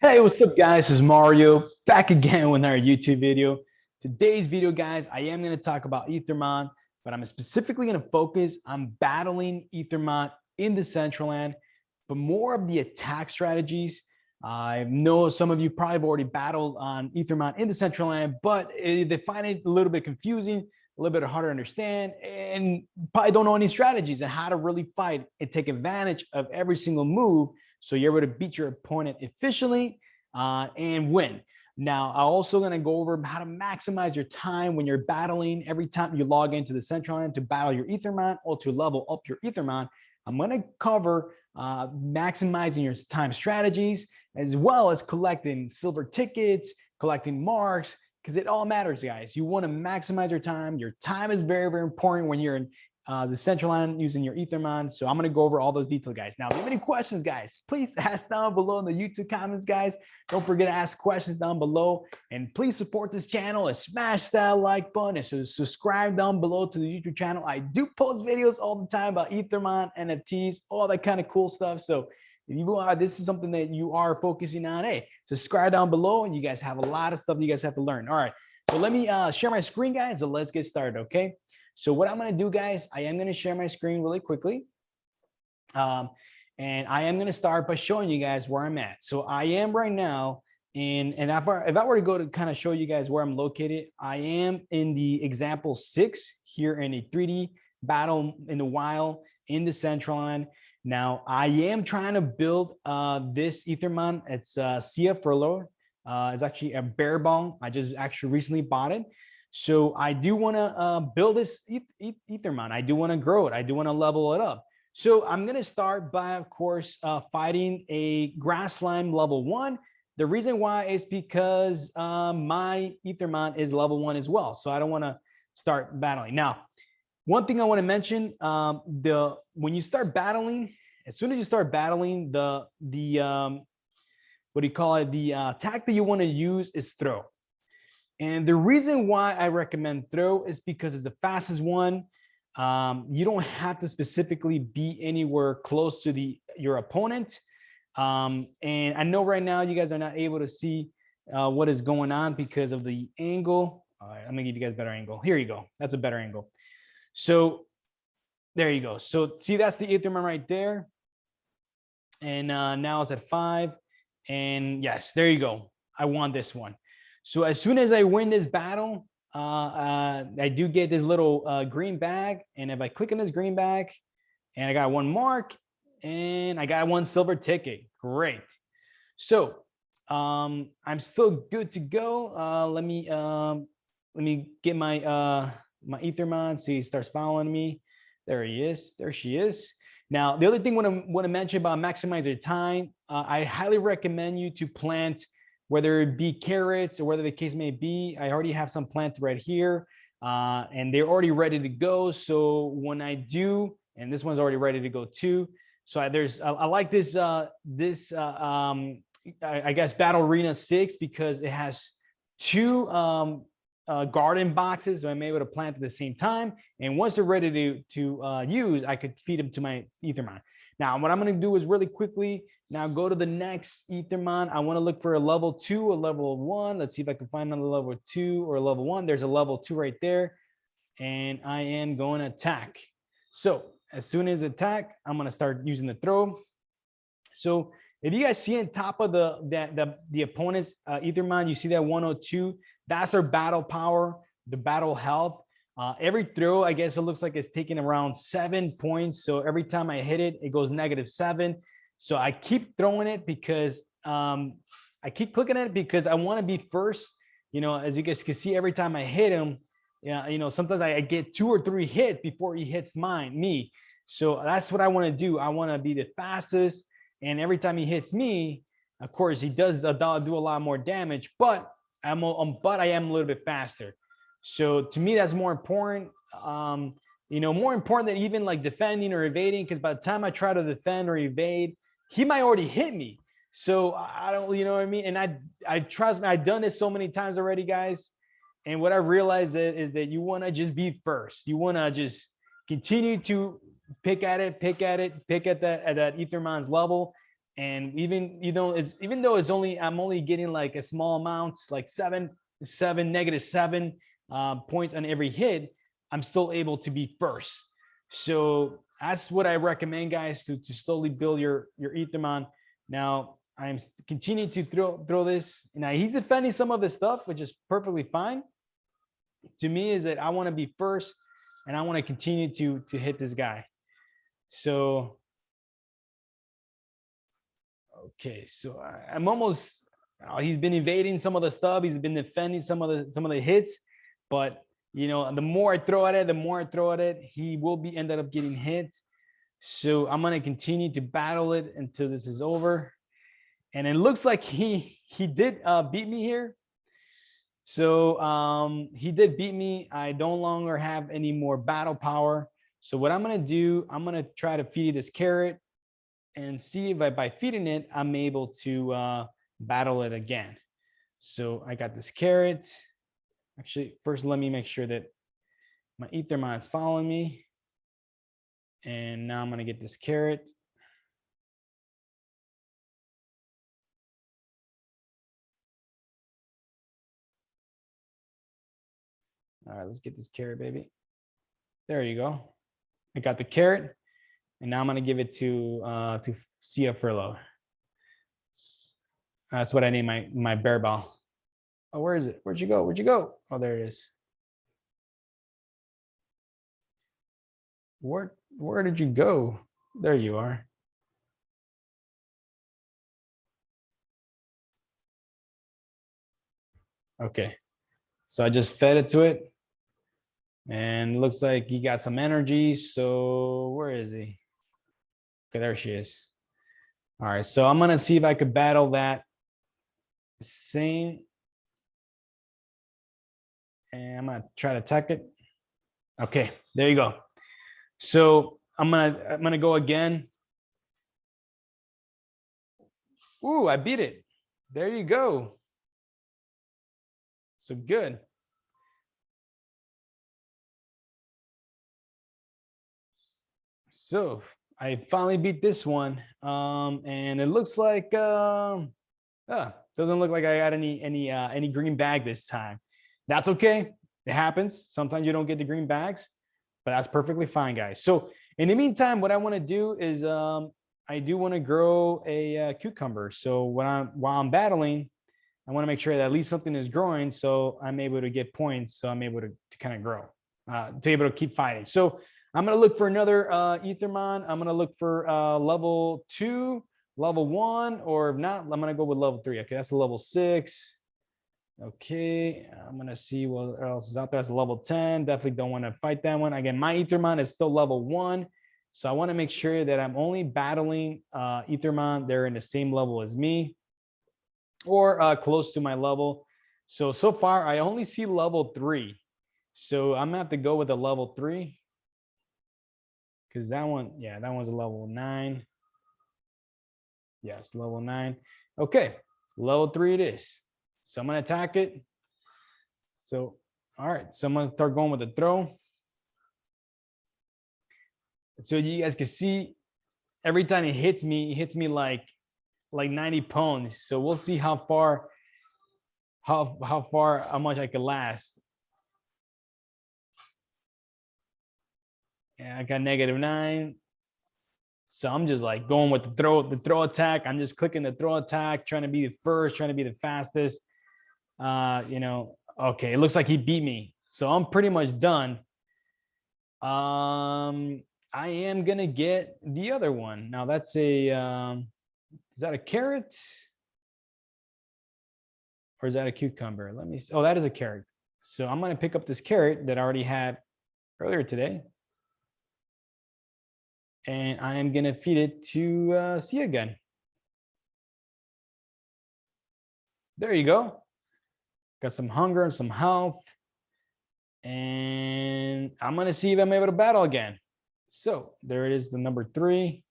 Hey, what's up guys? This is Mario back again with our YouTube video. Today's video, guys, I am going to talk about Ethermon, but I'm specifically going to focus on battling Ethermon in the Decentraland, but more of the attack strategies. I know some of you probably have already battled on Ethermon in the Decentraland, but eh, they find it a little bit confusing, a little bit harder to understand, and probably don't know any strategies and how to really fight and take advantage of every single move so you're able to beat your opponent efficiently uh, and win. Now, I'm also going to go over how to maximize your time when you're battling every time you log into the Decentraland to battle your Ethermon or to level up your Ethermon. I'm going to cover uh, maximizing your time strategies as well as collecting silver tickets, collecting marks, because it all matters, guys. You want to maximize your time. Your time is very, very important when you're in uh, the Decentraland using your Ethermon. So I'm going to go over all those details, guys. Now, if you have any questions, guys, please ask down below in the YouTube comments, guys. Don't forget to ask questions down below. And please support this channel and smash that like button and so subscribe down below to the YouTube channel. I do post videos all the time about Ethermon, NFTs, all that kind of cool stuff. So if you are, this is something that you are focusing on, hey, subscribe down below and you guys have a lot of stuff you guys have to learn. All right. So let me uh, share my screen, guys, and let's get started, okay? So what I'm going to do, guys, I am going to share my screen really quickly. Um, and I am going to start by showing you guys where I'm at. So I am right now in, and if I, if I were to go to kind of show you guys where I'm located, I am in the example six here in a 3D battle in the wild in the Decentraland. Now I am trying to build uh, this Ethermon. It's uh, Sia Furlough. Uh, it's actually a bear bong. I just actually recently bought it. So I do want to uh, build this Ethermon. I do want to grow it. I do want to level it up. So I'm going to start by, of course, uh, fighting a grass slime level one. The reason why is because uh, my Ethermon is level one as well. So I don't want to start battling. Now, one thing I want to mention, um, the when you start battling, as soon as you start battling, the the um, what do you call it? The uh, attack that you want to use is throw. And the reason why I recommend throw is because it's the fastest one. Um, you don't have to specifically be anywhere close to the your opponent. Um, and I know right now you guys are not able to see uh, what is going on because of the angle. All right, I'm gonna give you guys a better angle. Here you go. That's a better angle. So there you go. So see, that's the Ethermon right there. And uh, now it's at five. And yes, there you go. I won this one. So as soon as I win this battle, uh, uh, I do get this little uh, green bag. And if I click on this green bag and I got one mark and I got one silver ticket, great. So um, I'm still good to go. Uh, let me um, let me get my uh, my Ethermon. So he starts following me. There he is. There she is. Now, the other thing I want to, mention about maximizing time, uh, I highly recommend you to plant whether it be carrots or whether the case may be, I already have some plants right here uh, and they're already ready to go. So when I do, and this one's already ready to go too. So I, there's, I, I, like this, uh, this, uh, um, I, I, guess Battle Arena 6 because it has two um, uh, garden boxes. So I'm able to plant at the same time. And once they're ready to, to uh, use, I could feed them to my Ethermon. Now, what I'm going to do is really quickly now go to the next Ethermon. I want to look for a level two, a level one. Let's see if I can find another level two or a level one. There's a level two right there. And I am going to attack. So as soon as attack, I'm going to start using the throw. So if you guys see on top of the the, the, the opponent's uh, Ethermon, you see that 102, that's their battle power, the battle health. Uh, every throw, I guess it looks like it's taking around seven points. So every time I hit it, it goes negative seven. So I keep throwing it because um, I keep clicking it because I want to be first. You know, as you guys can see, every time I hit him, yeah, you know, sometimes I, get two or three hits before he hits mine, me. So that's what I want to do. I want to be the fastest. And every time he hits me, of course, he does a do a lot more damage, but I'm, um, but I am a little bit faster. So to me, that's more important. Um, you know, more important than even like defending or evading, because by the time I try to defend or evade, he might already hit me. So I don't, you know what I mean? And I, I trust me, I've done this so many times already, guys. And what I realized is, is that you want to just be first. You want to just continue to pick at it, pick at it, pick at that at that Ethermon's level. And even, you know, it's even though it's only, I'm only getting like a small amount, like seven, seven, negative seven uh, points on every hit, I'm still able to be first. So that's what I recommend, guys, to, to slowly build your, your Ethermon. Now, I'm continuing to throw, throw this. Now, he's defending some of the stuff, which is perfectly fine. To me, is that I want to be first and I want to continue to, to hit this guy. So, okay, so I, I'm almost, uh, he's been evading some of the stuff. He's been defending some of the, some of the hits, but you know, the more I throw at it, the more I throw at it, he will be ended up getting hit. So I'm going to continue to battle it until this is over. And it looks like he he did uh, beat me here. So um, he did beat me. I no longer have any more battle power. So what I'm going to do, I'm going to try to feed this carrot and see if I, by feeding it, I'm able to uh, battle it again. So I got this carrot. Actually, first, let me make sure that my Ethermon is following me. And now I'm going to get this carrot. All right, let's get this carrot, baby. There you go. I got the carrot. And now I'm going to give it to uh, to Sia Furlow. That's what I name my my bear ball. Oh, where is it? Where'd you go? Where'd you go? Oh, there it is. Where where did you go? There you are. Okay. So I just fed it to it. And looks like he got some energy. So where is he? Okay, there she is. All right, so I'm gonna see if I could battle that same and I'm gonna try to attack it. Okay, there you go. So I'm gonna I'm gonna go again. Ooh, I beat it. There you go. So good. So I finally beat this one. Um, and it looks like um, uh, doesn't look like I got any any uh, any green bag this time. That's okay. It happens. Sometimes you don't get the green bags, but that's perfectly fine, guys. So in the meantime, what I want to do is um, I do want to grow a uh, cucumber. So when I'm while I'm battling, I want to make sure that at least something is growing, so I'm able to get points. So I'm able to, to kind of grow, uh, to be able to keep fighting. So I'm going to look for another uh, Ethermon. I'm going to look for uh, level two, level one, or if not, I'm going to go with level three. Okay, that's level six. Okay, I'm gonna see what else is out there. It's level 10. Definitely don't want to fight that one. Again, my Ethermon is still level one. So I want to make sure that I'm only battling uh, Ethermon. They're in the same level as me or uh, close to my level. So, so far I only see level three. So I'm gonna have to go with a level three. Cause that one, yeah, that one's a level nine. Yes, level nine. Okay, level three it is. So I'm gonna attack it. So, all right, so I'm gonna start going with the throw. So you guys can see every time it hits me, it hits me like like 90 pounds. So we'll see how far how how far how much I can last. Yeah, I got negative nine. So I'm just like going with the throw, the throw attack. I'm just clicking the throw attack, trying to be the first, trying to be the fastest uh, you know, okay, it looks like he beat me. So I'm pretty much done. Um, I am gonna get the other one. Now that's a, um, is that a carrot? Or is that a cucumber? Let me, see. oh, that is a carrot. So I'm gonna pick up this carrot that I already had earlier today. And I am gonna feed it to uh, see again. There you go got some hunger and some health. And I'm going to see if I'm able to battle again. So there it is, the number three.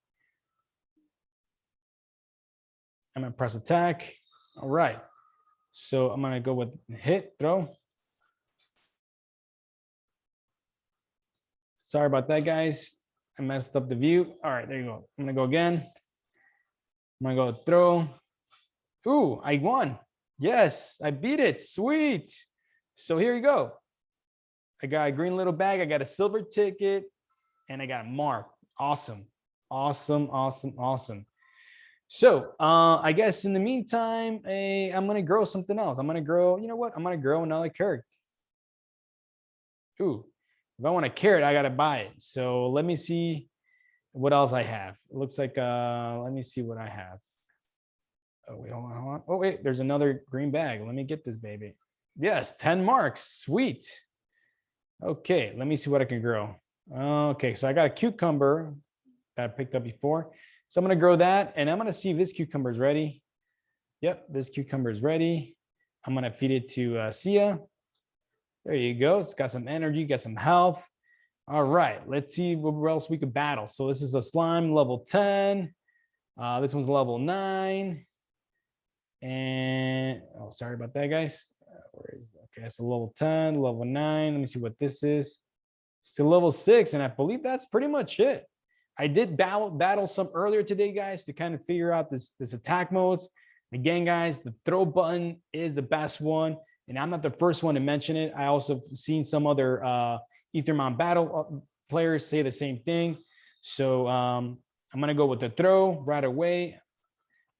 I'm going to press attack. All right. So I'm going to go with hit, throw. Sorry about that, guys. I messed up the view. All right, there you go. I'm going to go again. I'm gonna go throw. Ooh, I won. Yes, I beat it. Sweet. So here you go. I got a green little bag. I got a silver ticket and I got a mark. Awesome. Awesome. Awesome. Awesome. So uh, I guess in the meantime, eh, I'm going to grow something else. I'm going to grow, you know what? I'm going to grow another carrot. Ooh, if I want a carrot, I got to buy it. So let me see what else I have. It looks like, uh, let me see what I have. Oh, wait, hold on, hold on. Oh, wait, there's another green bag. Let me get this baby. Yes, 10 marks. Sweet. Okay, let me see what I can grow. Okay, so I got a cucumber that I picked up before. So I'm going to grow that and I'm going to see if this cucumber is ready. Yep, this cucumber is ready. I'm going to feed it to uh, Sia. There you go. It's got some energy, got some health. All right, let's see what else we could battle. So this is a slime level 10. Uh, this one's level 9. And, oh, sorry about that, guys. Uh, where is, okay, it's a level 10, level 9. Let me see what this is. It's a level 6, and I believe that's pretty much it. I did battle battle some earlier today, guys, to kind of figure out this, this attack modes. Again, guys, the throw button is the best one. And I'm not the first one to mention it. I also seen some other uh, Ethermon battle uh, players say the same thing. So um, I'm to go with the throw right away.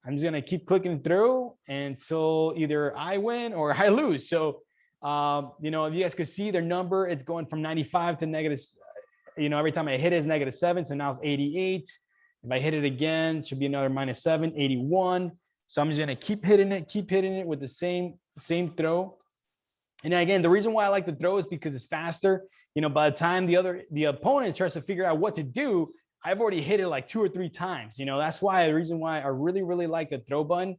I'm just to keep clicking through until either I win or I lose. So, um, you know, if you guys could see their number, it's going from 95 to negative you know, every time I hit it is negative seven. So now it's 88. If I hit it again, it should be another minus seven, 81. So I'm just gonna keep hitting it, keep hitting it with the same, same throw. And again, the reason why I like the throw is because it's faster. You know, by the time the other, the opponent tries to figure out what to do, I've already hit it like two or three times. You know, that's why the reason why I really, really like the throw button.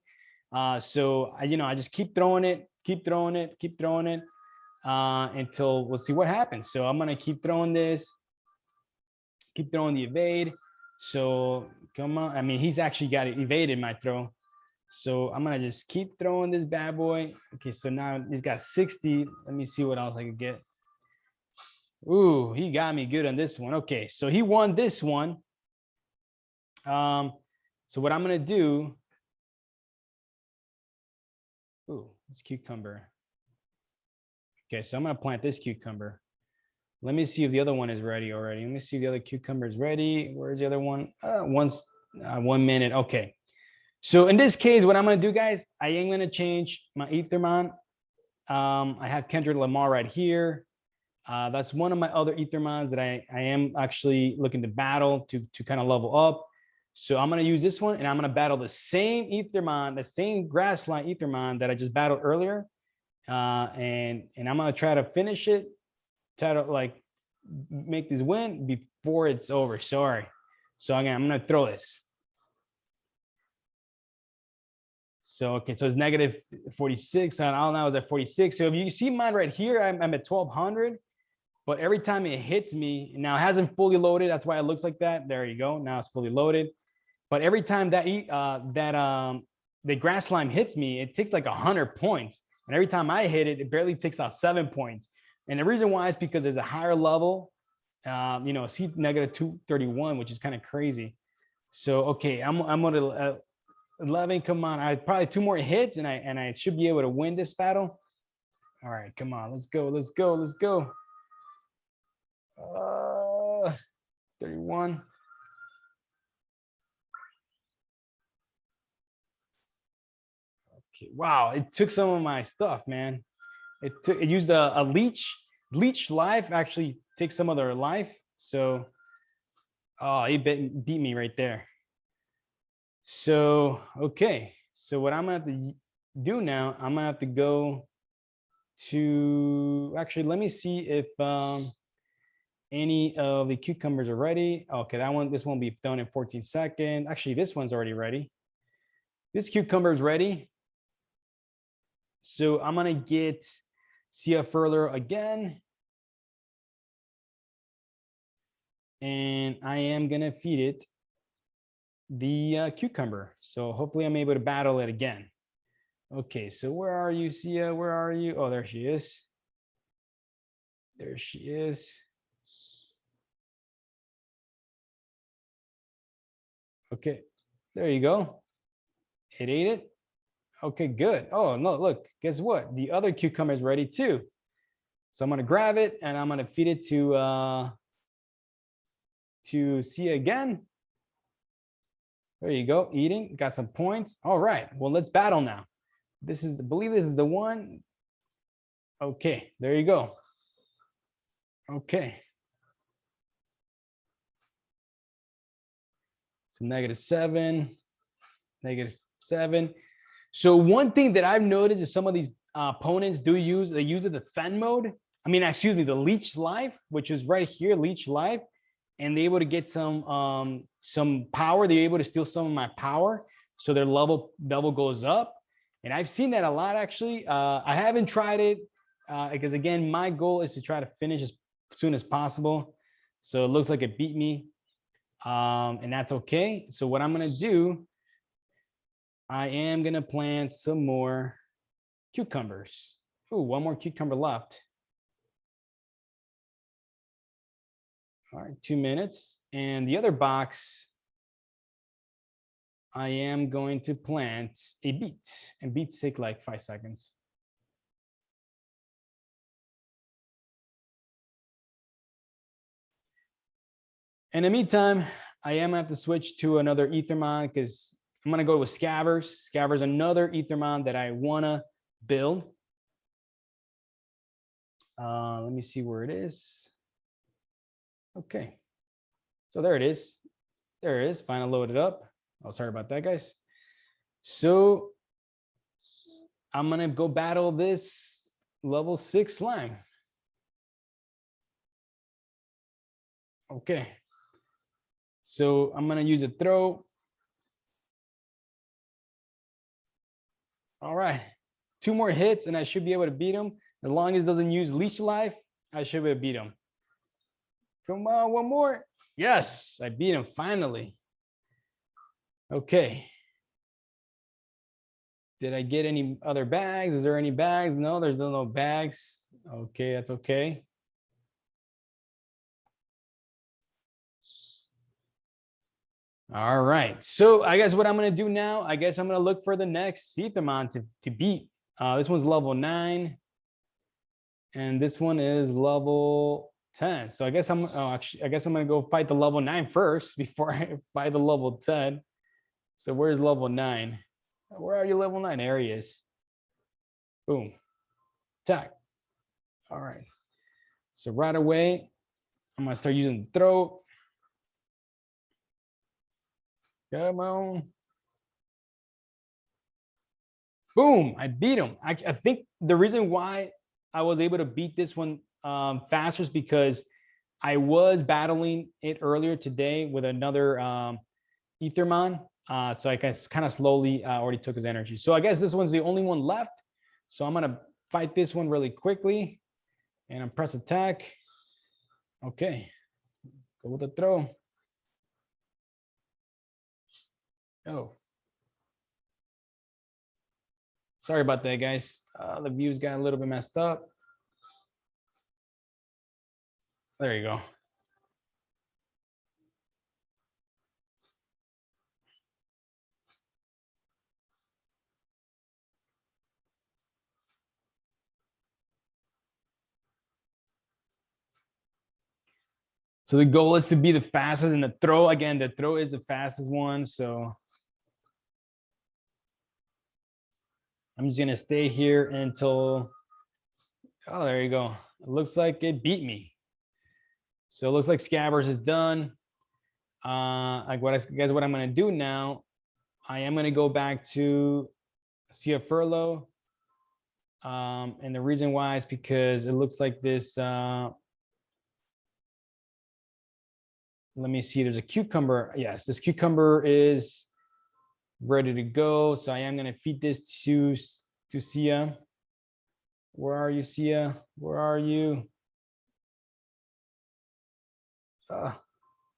Uh, so I, you know, I just keep throwing it, keep throwing it, keep throwing it uh, until we'll see what happens. So I'm gonna keep throwing this keep throwing the evade. So come on. I mean, he's actually got it evaded my throw. So I'm gonna just keep throwing this bad boy. Okay, so now he's got 60. Let me see what else I could get. Ooh, he got me good on this one. Okay, so he won this one. Um, so what I'm gonna do. Ooh, this cucumber. Okay, so I'm gonna plant this cucumber. Let me see if the other one is ready already. Let me see if the other cucumber is ready. Where's the other one? Uh, once, uh, one minute. Okay. So in this case, what I'm to do, guys, I am to change my Ethermon. Um, I have Kendrick Lamar right here. Uh, that's one of my other Ethermons that I, I am actually looking to battle to, to kind of level up. So I'm going to use this one and I'm going to battle the same Ethermon, the same grassline Ethermon that I just battled earlier. Uh, and, and I'm going to try to finish it try to like make this win before it's over. Sorry. So again, I'm gonna throw this. So okay, so it's negative 46 and all now is at 46. So if you see mine right here, I'm, I'm at 1200. But every time it hits me, now it hasn't fully loaded. That's why it looks like that. There you go. Now it's fully loaded. But every time that uh, that um, the grass slime hits me, it takes like 100 points. And every time I hit it, it barely takes out seven points. And the reason why is because it's a higher level, um, you know, C negative 231, which is kind of crazy. So, okay, I'm, I'm going to uh, 11, come on. I probably two more hits and I, and I should be able to win this battle. All right, come on, let's go, let's go, let's go. Uh, 31. Okay, wow, it took some of my stuff, man. It took it used a, a leech. Leech life actually takes some of their life. So oh, he beat, beat me right there. So okay. So what I'm gonna have to do now, I'm gonna have to go to actually let me see if um any of the cucumbers are ready. Okay, that one, this one won't be done in 14 seconds. Actually, this one's already ready. This cucumber is ready. So I'm gonna get a further again. And I am to feed it the uh, cucumber. So hopefully I'm able to battle it again. Okay, so where are you, Sia? Where are you? Oh, there she is. There she is. Okay, there you go. It ate it. Okay, good. Oh, no, look, guess what? The other cucumber is ready too. So I'm gonna grab it and I'm gonna feed it to uh, to see again. There you go, eating, got some points. All right, well, let's battle now. This is, I believe this is the one. Okay, there you go. Okay. So negative seven, negative seven. So one thing that I've noticed is some of these uh, opponents do use, they use the fan mode. I mean, excuse me, the leech life, which is right here, leech life, and they're able to get some um, some power. They're able to steal some of my power, so their level level goes up. And I've seen that a lot actually. Uh, I haven't tried it uh, because again, my goal is to try to finish as soon as possible. So it looks like it beat me, um, and that's okay. So what I'm gonna do, I am gonna plant some more cucumbers. Ooh, one more cucumber left. All right, two minutes. And the other box, I am going to plant a beet and beets take like five seconds. In the meantime, I am to have to switch to another Ethermon because I'm going to go with Scabbers. Scabbers, another Ethermon that I want to build. Uh, let me see where it is. Okay. So there it is. There it is. Finally loaded up. Oh, sorry about that, guys. So I'm going to go battle this level six slime. Okay. So I'm going to use a throw. All right. Two more hits and I should be able to beat him. As long as it doesn't use leech life, I should be able to beat him. Come on, one more. Yes, I beat him finally. Okay. Did I get any other bags? Is there any bags? No, there's no bags. Okay, that's okay. All right. So I guess what I'm going to do now, I guess I'm going to look for the next Ethermon to, to beat. Uh, this one's level nine. And this one is level 10. So I guess I'm oh, actually, I guess I'm gonna go fight the level nine first before I fight the level 10. So where's level nine? Where are you level nine? Areas. Boom. Attack. All right. So right away, I'm gonna start using the throw. Come on. Boom, I beat him. I, I think the reason why I was able to beat this one um, faster is because I was battling it earlier today with another um, Ethermon. Uh, so I guess kind of slowly uh, already took his energy. So I guess this one's the only one left. So I'm going to fight this one really quickly and I'm press attack. Okay, go with the throw. Oh. Sorry about that, guys. Uh, the views got a little bit messed up. There you go. So the goal is to be the fastest in the throw. Again, the throw is the fastest one. So I'm just gonna stay here until, oh, there you go. It looks like it beat me. So it looks like Scabbers is done. Uh, like what I guess what I'm gonna do now, I am gonna go back to see a Furlough. Um, and the reason why is because it looks like this, uh, let me see, there's a cucumber. Yes, this cucumber is ready to go. So I am gonna feed this to, to Sia. Where are you, Sia? Where are you? Uh,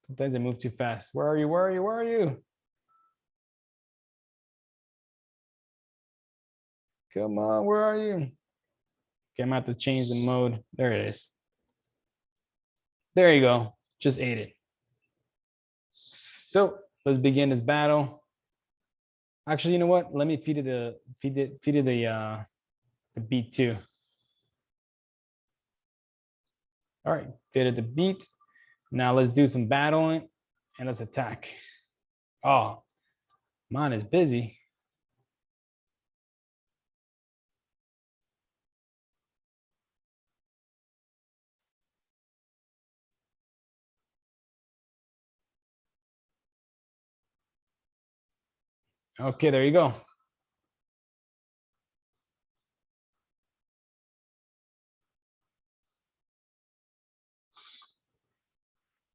sometimes I move too fast. Where are you? Where are you? Where are you? Come on, where are you? Okay, I'm gonna have to change the mode. There it is. There you go. Just ate it. So let's begin this battle. Actually, you know what? Let me feed it the feed it feed it the uh the beat too. All right, feed it the beat. Now let's do some battling and let's attack. Oh, mine is busy. Okay, there you go.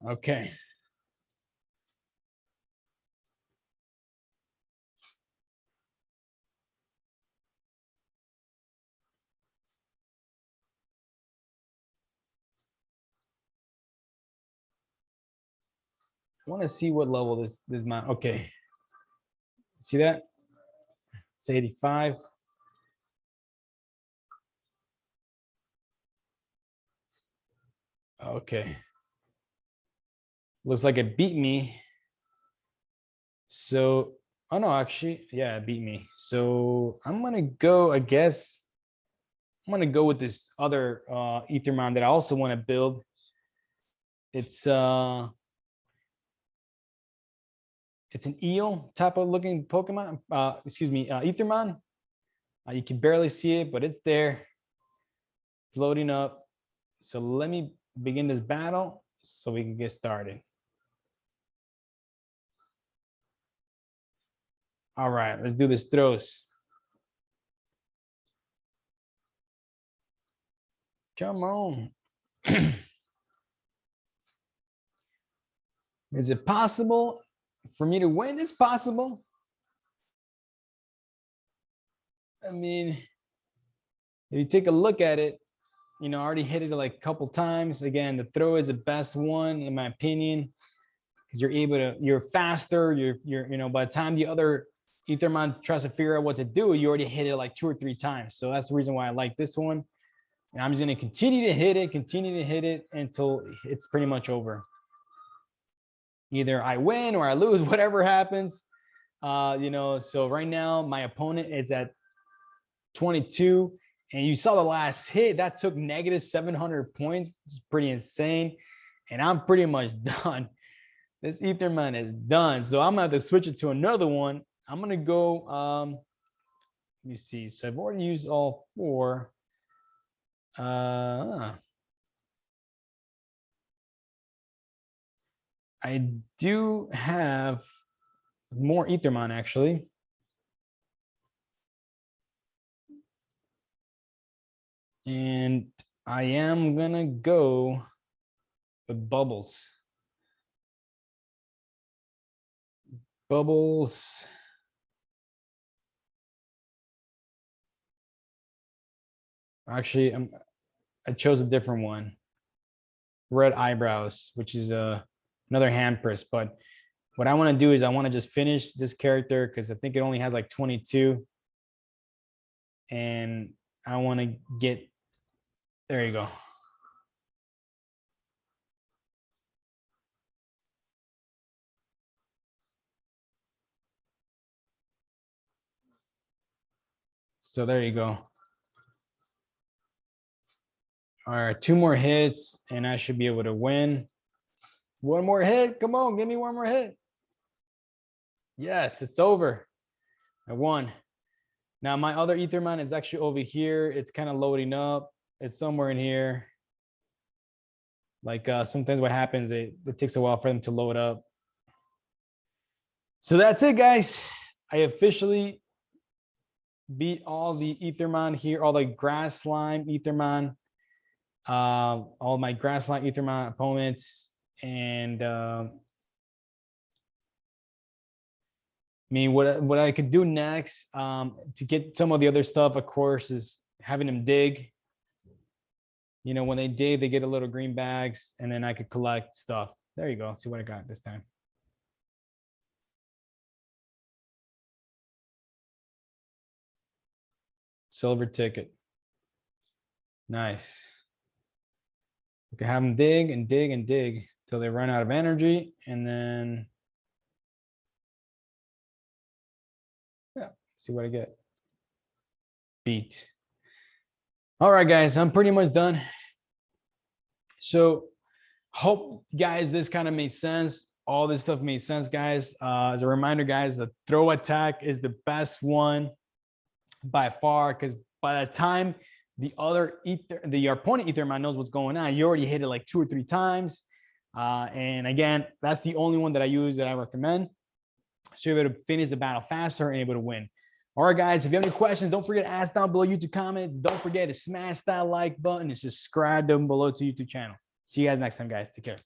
Okay. I want to see what level this this mount. Okay. See that? It's 85. Okay. Looks like it beat me. So, oh no, actually, yeah, it beat me. So I'm gonna go, I guess, I'm gonna go with this other uh Ethermon that I also want to build. It's uh it's an eel type of looking Pokemon, uh, excuse me, uh, Ethermon. Uh, you can barely see it, but it's there floating up. So let me begin this battle so we can get started. All right, let's do this throws. Come on. Is it possible for me to win? It's possible. I mean, if you take a look at it, you know, I already hit it like a couple times. Again, the throw is the best one, in my opinion, because you're able to, you're faster. You're, you're, you know, by the time the other Ethermon tries to figure out what to do, you already hit it like two or three times. So that's the reason why I like this one. And I'm just going to continue to hit it, continue to hit it until it's pretty much over either I win or I lose, whatever happens. Uh, you know, so right now my opponent is at 22 and you saw the last hit that took negative 700 points, It's pretty insane. And I'm pretty much done. This Ethermon is done. So I'm gonna have to switch it to another one. I'm gonna go, um, let me see. So I've already used all four. Uh, I do have more Ethermon actually. And I am gonna go with bubbles. Bubbles. Actually, I'm, I chose a different one. Red eyebrows, which is a another hand press. But what I want to do is I want to just finish this character because I think it only has like 22. And I want to get, there you go. So there you go. All right, two more hits and I should be able to win. One more hit. Come on, give me one more hit. Yes, it's over. I won. Now my other Ethermon is actually over here. It's kind of loading up. It's somewhere in here. Like uh, sometimes what happens, it, it takes a while for them to load up. So that's it, guys. I officially beat all the Ethermon here, all the grass slime Ethermon, uh, all my grass slime Ethermon opponents and uh, I mean, what what I could do next um, to get some of the other stuff, of course, is having them dig. You know, when they dig, they get a little green bags, and then I could collect stuff. There you go. See what I got this time. Silver ticket. Nice. We can have them dig and dig and dig till they run out of energy and then yeah, see what I get. Beat. All right, guys, I'm pretty much done. So hope guys, this kind of made sense. All this stuff made sense, guys. Uh, as a reminder, guys, the throw attack is the best one by far because by the time the other ether, the opponent ethermon knows what's going on, you already hit it like two or three times. Uh, and again, that's the only one that I use that I recommend. So you're able to finish the battle faster and able to win. All right, guys, if you have any questions, don't forget to ask down below YouTube comments. Don't forget to smash that like button and subscribe down below to YouTube channel. See you guys next time, guys. Take care.